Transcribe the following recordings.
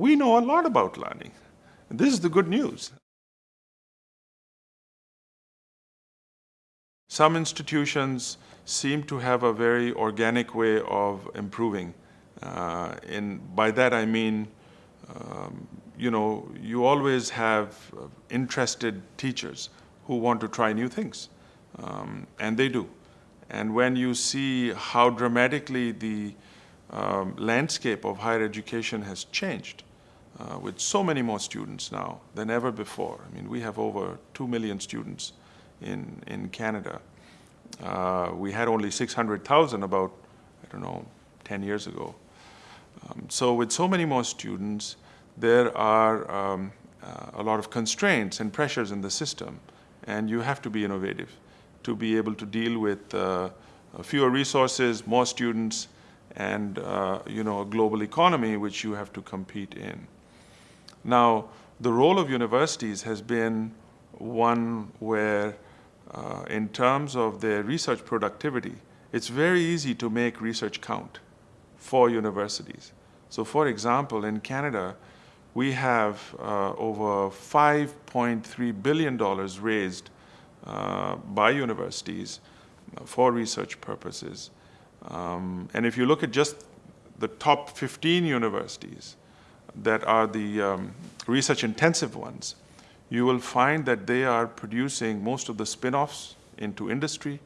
we know a lot about learning. This is the good news. Some institutions seem to have a very organic way of improving. Uh, and by that I mean, um, you know, you always have uh, interested teachers who want to try new things, um, and they do. And when you see how dramatically the um, landscape of higher education has changed, uh, with so many more students now than ever before. I mean, we have over 2 million students in, in Canada. Uh, we had only 600,000 about, I don't know, 10 years ago. Um, so with so many more students, there are um, uh, a lot of constraints and pressures in the system, and you have to be innovative to be able to deal with uh, fewer resources, more students, and uh, you know, a global economy which you have to compete in. Now, the role of universities has been one where uh, in terms of their research productivity, it's very easy to make research count for universities. So for example, in Canada, we have uh, over $5.3 billion raised uh, by universities for research purposes. Um, and if you look at just the top 15 universities that are the um, research intensive ones, you will find that they are producing most of the spin-offs into industry.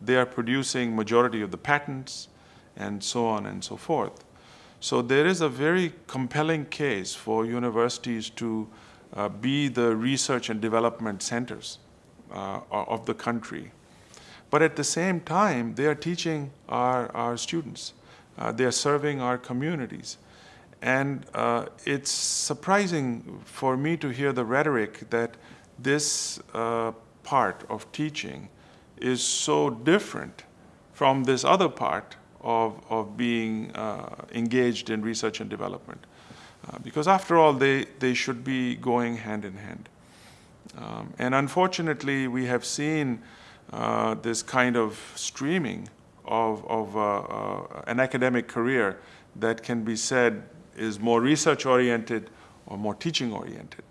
They are producing majority of the patents and so on and so forth. So there is a very compelling case for universities to uh, be the research and development centers uh, of the country. But at the same time, they are teaching our, our students. Uh, they are serving our communities. And uh, it's surprising for me to hear the rhetoric that this uh, part of teaching is so different from this other part of, of being uh, engaged in research and development. Uh, because after all, they, they should be going hand in hand. Um, and unfortunately, we have seen uh, this kind of streaming of, of uh, an academic career that can be said is more research oriented or more teaching oriented.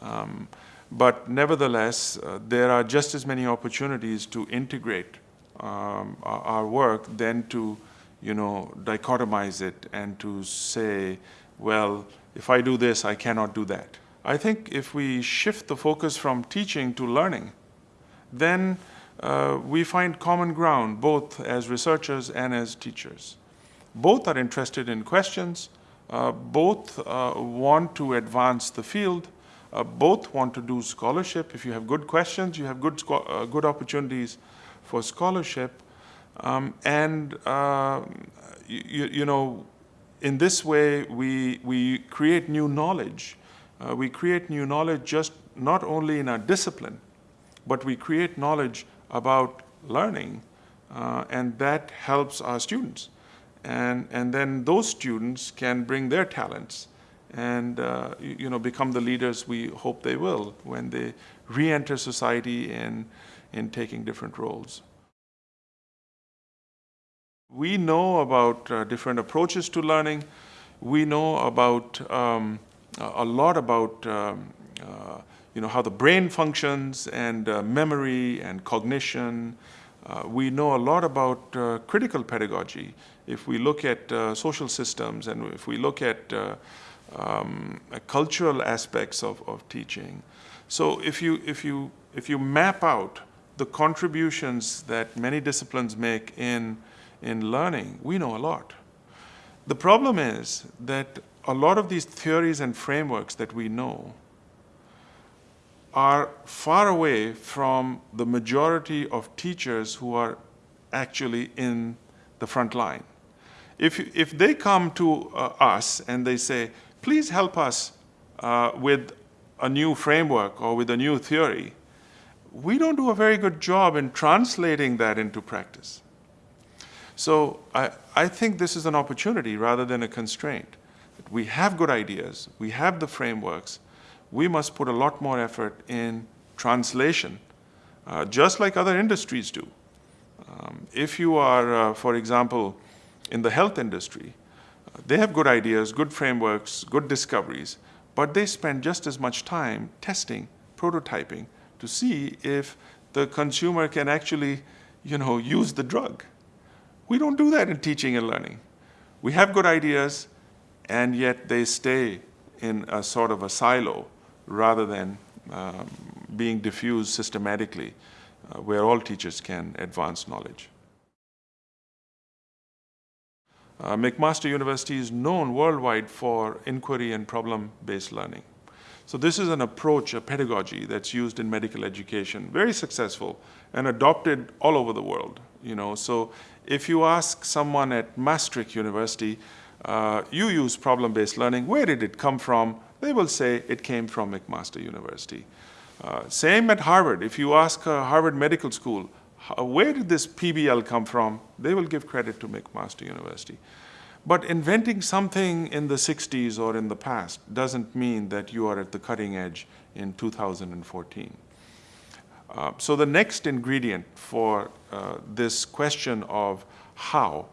Um, but nevertheless, uh, there are just as many opportunities to integrate um, our, work than to, you know, dichotomize it and to say, well, if I do this, I cannot do that. I think if we shift the focus from teaching to learning, then uh, we find common ground both as researchers and as teachers. Both are interested in questions, both uh, want to advance the field, uh, both want to do scholarship. If you have good questions, you have good, uh, good opportunities for scholarship. Um, and, uh, you, you, know, in this way, we, we create new knowledge. Uh, we create new knowledge just not only in our discipline, but we create knowledge about learning, and that helps our students and, and then those students can bring their talents and uh, you know, become the leaders we hope they will when they re-enter society in, in taking different roles. We know about uh, different approaches to learning. We know about um, a lot about um, uh, you know, how the brain functions and uh, memory and cognition. Uh, we know a lot about uh, critical pedagogy if we look at uh, social systems and if we look at uh, um, cultural aspects of, of teaching. So if you, if, you, if you map out the contributions that many disciplines make in, in learning, we know a lot. The problem is that a lot of these theories and frameworks that we know are far away from the majority of teachers who are actually in the front line. If, if they come to uh, us and they say, please help us uh, with a new framework or with a new theory, we don't do a very good job in translating that into practice. So I, I think this is an opportunity rather than a constraint. We have good ideas, we have the frameworks, we must put a lot more effort in translation, uh, just like other industries do. Um, if you are, uh, for example, in the health industry, Uh, they have good ideas, good frameworks, good discoveries, but they spend just as much time testing, prototyping to see if the consumer can actually, you know, use the drug. We don't do that in teaching and learning. We have good ideas, and yet they stay in a sort of a silo rather than um, being diffused systematically uh, where all teachers can advance knowledge. Uh, McMaster University is known worldwide for inquiry and problem-based learning. So this is an approach, a pedagogy that's used in medical education, very successful and adopted all over the world. You know, so if you ask someone at Maastricht University, uh, you use problem-based learning, where did it come from? They will say it came from McMaster University. Uh, same at Harvard. If you ask uh, Harvard Medical School, where did this PBL come from? They will give credit to McMaster University. But inventing something in the 60s or in the past doesn't mean that you are at the cutting edge in 2014. Uh, so the next ingredient for uh, this question of how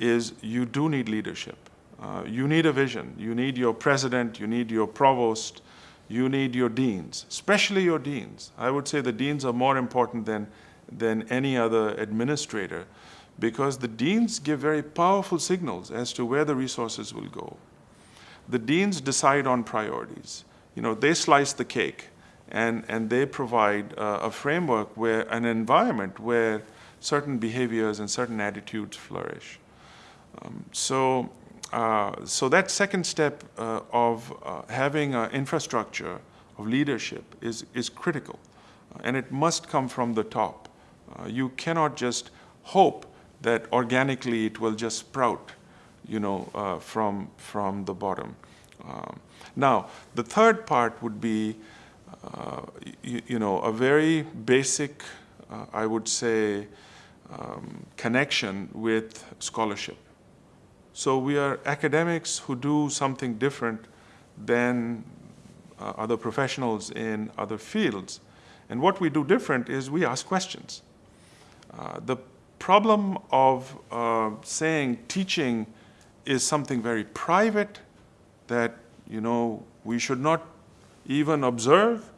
is you do need leadership. Uh, you need a vision. You need your president, you need your provost, you need your deans, especially your deans. I would say the deans are more important than, than any other administrator because the deans give very powerful signals as to where the resources will go. The deans decide on priorities. You know, they slice the cake and, and they provide uh, a framework where, an environment where certain behaviors and certain attitudes flourish. Um, so, uh, so that second step uh, of uh, having an infrastructure of leadership is, is critical. and it must come from the top. Uh, you cannot just hope that organically it will just sprout, you know, uh, from, from the bottom. Um, now, the third part would be, uh, you, you, know, a very basic, uh, I would say, um, connection with scholarship. So we are academics who do something different than uh, other professionals in other fields. And what we do different is we ask questions. Uh, the problem of uh, saying teaching is something very private that, you know, we should not even observe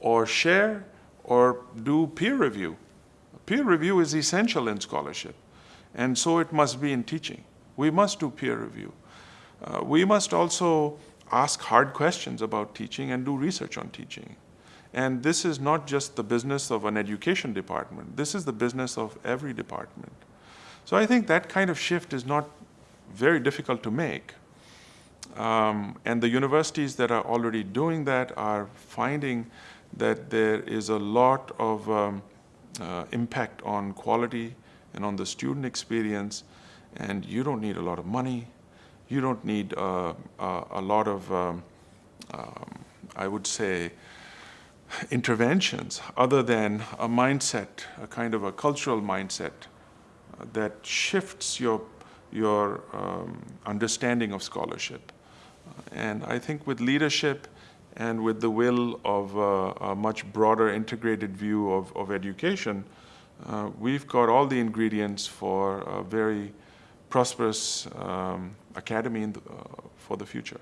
or share or do peer review. Peer review is essential in scholarship, and so it must be in teaching. We must do peer review. Uh, we must also ask hard questions about teaching and do research on teaching. And this is not just the business of an education department. This is the business of every department. So I think that kind of shift is not very difficult to make. Um, and the universities that are already doing that are finding that there is a lot of um, uh, impact on quality and on the student experience. And you don't need a lot of money. You don't need uh, uh, a lot of, um, um I would say, interventions other than a mindset, a kind of a cultural mindset uh, that shifts your, your um, understanding of scholarship. And I think with leadership and with the will of uh, a much broader integrated view of, of education, uh, we've got all the ingredients for a very prosperous um, academy the, uh, for the future.